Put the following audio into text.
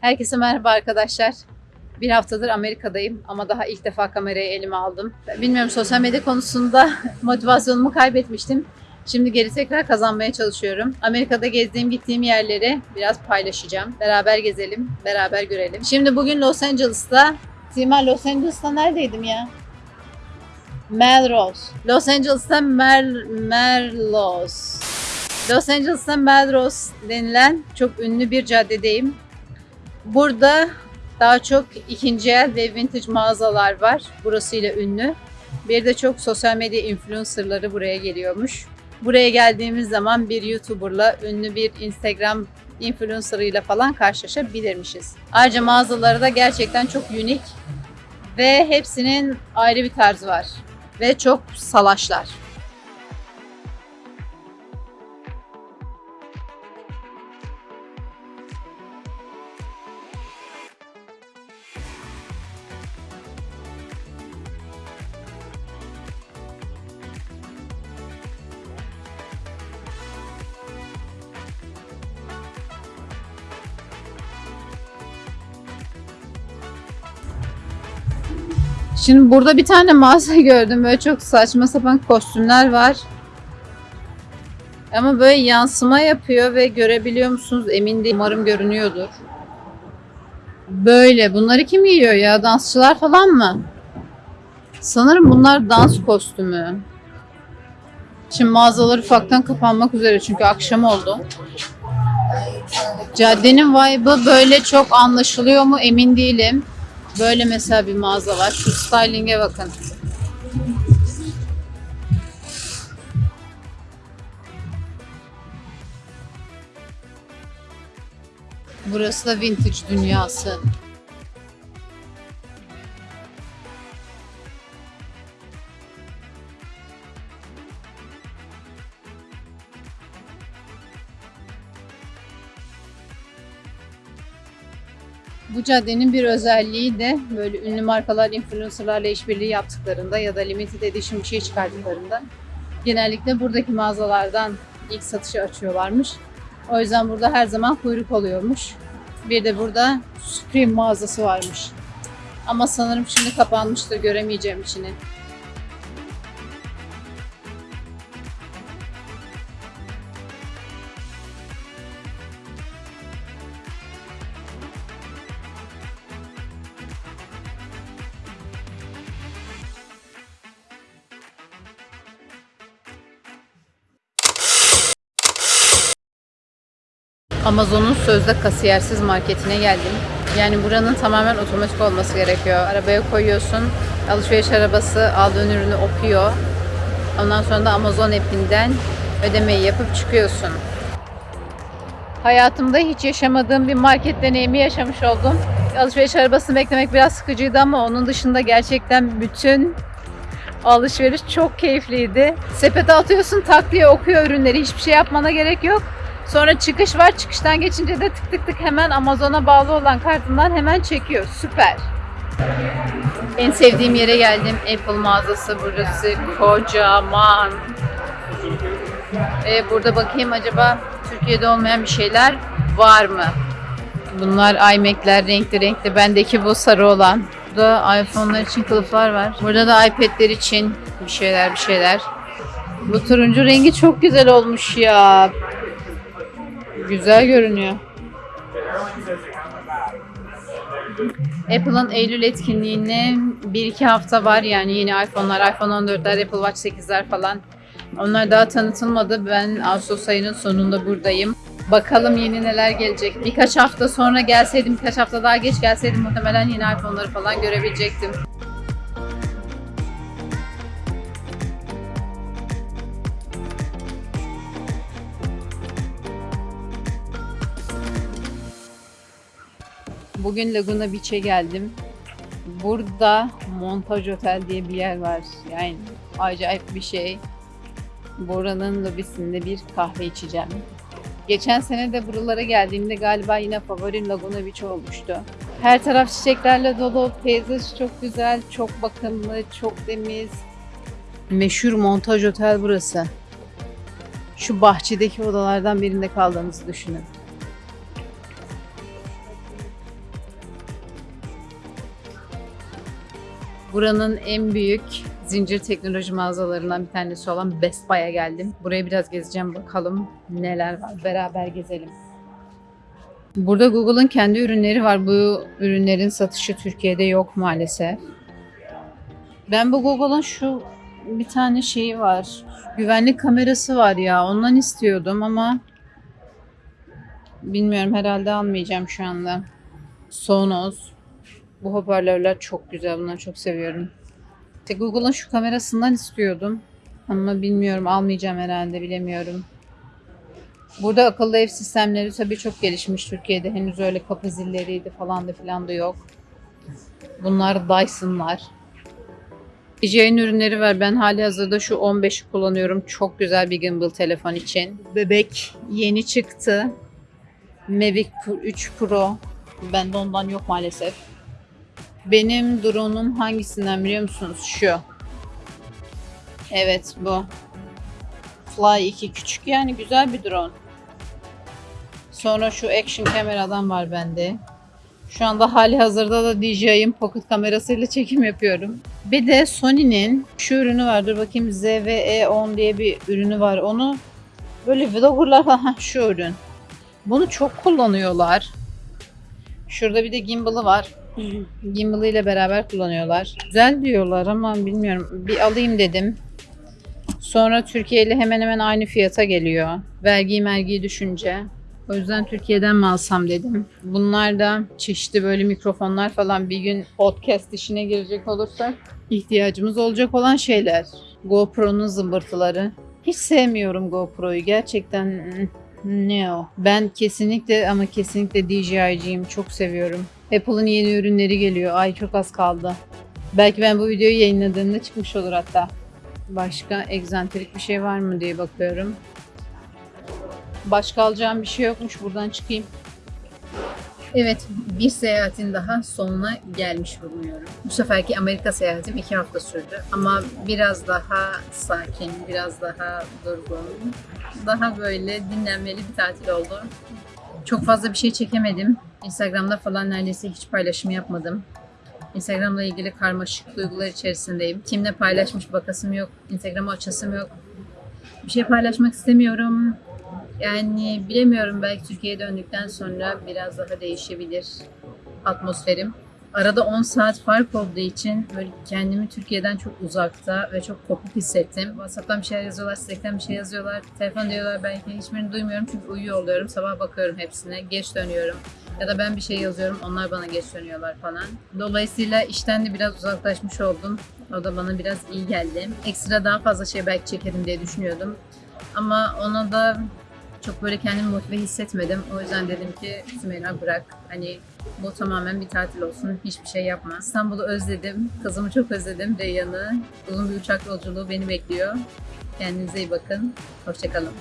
Herkese merhaba arkadaşlar. Bir haftadır Amerika'dayım ama daha ilk defa kamerayı elime aldım. Bilmiyorum sosyal medya konusunda motivasyonumu kaybetmiştim. Şimdi geri tekrar kazanmaya çalışıyorum. Amerika'da gezdiğim, gittiğim yerleri biraz paylaşacağım. Beraber gezelim, beraber görelim. Şimdi bugün Los Angeles'ta, Sima Los Angeles'ta neredeydim ya? Melrose. Los Angeles'ta Mer Merlos. Los Angeles'ta Melrose denilen çok ünlü bir caddedeyim. Burada daha çok ikinci el ve vintage mağazalar var. Burasıyla ünlü. Bir de çok sosyal medya influencerları buraya geliyormuş. Buraya geldiğimiz zaman bir YouTuber'la, ünlü bir Instagram influencer'ıyla falan karşılaşabilirmişiz. Ayrıca mağazaları da gerçekten çok unik ve hepsinin ayrı bir tarzı var. Ve çok salaşlar. Şimdi burada bir tane mağaza gördüm. Böyle çok saçma sapan kostümler var. Ama böyle yansıma yapıyor ve görebiliyor musunuz emin değilim. Umarım görünüyordur. Böyle. Bunları kim giyiyor ya? Dansçılar falan mı? Sanırım bunlar dans kostümü. Şimdi mağazalar ufaktan kapanmak üzere çünkü akşam oldu. Caddenin vibe'ı böyle çok anlaşılıyor mu emin değilim. Böyle mesela bir mağaza var. Şu styling'e bakın. Burası da vintage dünyası. Bu caddenin bir özelliği de böyle ünlü markalar, influencerlarla işbirliği yaptıklarında ya da limited edition bir şey çıkarttıklarında genellikle buradaki mağazalardan ilk satışı açıyorlarmış. O yüzden burada her zaman kuyruk oluyormuş. Bir de burada Supreme mağazası varmış. Ama sanırım şimdi kapanmıştır, göremeyeceğim içini. Amazon'un sözde kasiyersiz marketine geldim. Yani buranın tamamen otomatik olması gerekiyor. Arabaya koyuyorsun, alışveriş arabası aldığın ürünü okuyor. Ondan sonra da Amazon app'inden ödemeyi yapıp çıkıyorsun. Hayatımda hiç yaşamadığım bir market deneyimi yaşamış oldum. Alışveriş arabasını beklemek biraz sıkıcıydı ama onun dışında gerçekten bütün alışveriş çok keyifliydi. Sepete atıyorsun tak diye okuyor ürünleri. Hiçbir şey yapmana gerek yok. Sonra çıkış var. Çıkıştan geçince de tık tık tık hemen Amazon'a bağlı olan kartından hemen çekiyor. Süper. En sevdiğim yere geldim. Apple mağazası burası. Kocaman. Ee, burada bakayım acaba Türkiye'de olmayan bir şeyler var mı? Bunlar iMac'ler renkli renkli. Bendeki bu sarı olan. Burada iPhone'lar için kılıflar var. Burada da iPad'ler için bir şeyler bir şeyler. Bu turuncu rengi çok güzel olmuş ya. Güzel görünüyor. Apple'ın Eylül etkinliğine 1-2 hafta var yani yeni iPhone'lar, iPhone 14'ler, Apple Watch 8'ler falan. Onlar daha tanıtılmadı. Ben Ağustos ayının sonunda buradayım. Bakalım yeni neler gelecek. Birkaç hafta sonra gelseydim, birkaç hafta daha geç gelseydim muhtemelen yeni iPhone'ları falan görebilecektim. Bugün Laguna Beach'e geldim. Burada Montaj Otel diye bir yer var. Yani acayip bir şey. Buranın lobisinde bir kahve içeceğim. Geçen sene de buralara geldiğimde galiba yine favorim Laguna Beach olmuştu. Her taraf çiçeklerle dolu, peyzaj çok güzel, çok bakımlı, çok temiz. Meşhur Montaj Otel burası. Şu bahçedeki odalardan birinde kaldığınızı düşünün. Buranın en büyük zincir teknoloji mağazalarından bir tanesi olan Best Buy'a geldim. Buraya biraz gezeceğim bakalım neler var. Beraber gezelim. Burada Google'ın kendi ürünleri var. Bu ürünlerin satışı Türkiye'de yok maalesef. Ben bu Google'ın şu bir tane şeyi var. Güvenlik kamerası var ya. Ondan istiyordum ama bilmiyorum herhalde almayacağım şu anda. Sonos. Bu hoparlörler çok güzel. Bunları çok seviyorum. İşte Google'ın şu kamerasından istiyordum. Ama bilmiyorum almayacağım herhalde bilemiyorum. Burada akıllı ev sistemleri tabii çok gelişmiş Türkiye'de. Henüz öyle kapı zilleriydi falan da filan da yok. Bunlar Dyson'lar. DJI'nin ürünleri var. Ben hali hazırda şu 15'i kullanıyorum. Çok güzel bir gimbal telefon için. Bebek yeni çıktı. Mavic Pro 3 Pro. Bende ondan yok maalesef. Benim drone'um hangisinden biliyor musunuz? Şu. Evet bu. Fly 2 küçük yani güzel bir drone. Sonra şu action kameradan var bende. Şu anda hali hazırda da DJI'ın pocket kamerasıyla çekim yapıyorum. Bir de Sony'nin şu ürünü var. Dur bakayım ZVE10 diye bir ürünü var. Onu böyle vloggerlar falan şu ürün. Bunu çok kullanıyorlar. Şurada bir de gimbal'ı var. Gimbal ile beraber kullanıyorlar. Güzel diyorlar ama bilmiyorum. Bir alayım dedim. Sonra Türkiye ile hemen hemen aynı fiyata geliyor. Vergi mergiyi düşünce. O yüzden Türkiye'den mi alsam dedim. Bunlar da çeşitli böyle mikrofonlar falan bir gün podcast işine girecek olursak ihtiyacımız olacak olan şeyler. GoPro'nun zımbırtıları. Hiç sevmiyorum GoPro'yu. Gerçekten mm, ne o? Ben kesinlikle ama kesinlikle DJI'ciyim. Çok seviyorum. Apple'ın yeni ürünleri geliyor. Ay çok az kaldı. Belki ben bu videoyu yayınladığımda çıkmış olur hatta. Başka egzantrik bir şey var mı diye bakıyorum. Başka alacağım bir şey yokmuş. Buradan çıkayım. Evet, bir seyahatin daha sonuna gelmiş bulunuyorum. Bu seferki Amerika seyahatim iki hafta sürdü. Ama biraz daha sakin, biraz daha durgun, daha böyle dinlenmeli bir tatil oldu. Çok fazla bir şey çekemedim. Instagram'da falan neredeyse hiç paylaşım yapmadım. Instagram'la ilgili karmaşık duygular içerisindeyim. Kimle paylaşmış bakasım yok. Instagram'ı açasım yok. Bir şey paylaşmak istemiyorum. Yani bilemiyorum belki Türkiye'ye döndükten sonra biraz daha değişebilir atmosferim. Arada 10 saat fark olduğu için böyle kendimi Türkiye'den çok uzakta ve çok kopuk hissettim. WhatsApp'tan bir şeyler yazıyorlar, Slack'ten bir şey yazıyorlar. Telefon diyorlar belki hiçbirini duymuyorum çünkü uyuyor oluyorum. Sabah bakıyorum hepsine, geç dönüyorum. Ya da ben bir şey yazıyorum, onlar bana geç dönüyorlar falan. Dolayısıyla işten de biraz uzaklaşmış oldum. O da bana biraz iyi geldi. Ekstra daha fazla şey belki çekerim diye düşünüyordum. Ama ona da çok böyle kendimi motive hissetmedim. O yüzden dedim ki Sümeyra bırak. Hani bu tamamen bir tatil olsun. Hiçbir şey yapma. İstanbul'u özledim. Kızımı çok özledim. Reyyan'ı. Uzun bir uçak yolculuğu beni bekliyor. Kendinize iyi bakın. Hoşçakalın.